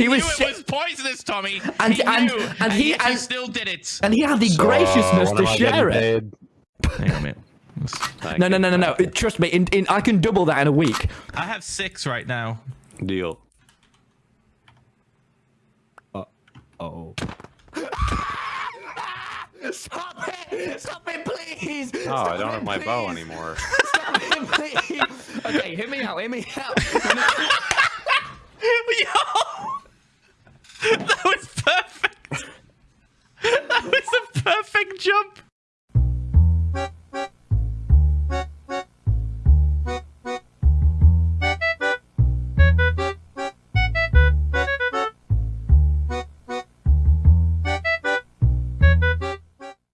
he it was poisonous, Tommy. And- he and- knew, and and, he- and, and- still did it. and he had the So, graciousness to share it. Hang on a minute. No, no, no, no, no. Trust me, in, in, I can double that in a week. I have six right now. Deal. Oh. Stop it! Stop it, please! Oh, I don't have my bow anymore. Stop it, please! Okay, hit me out, hear me out.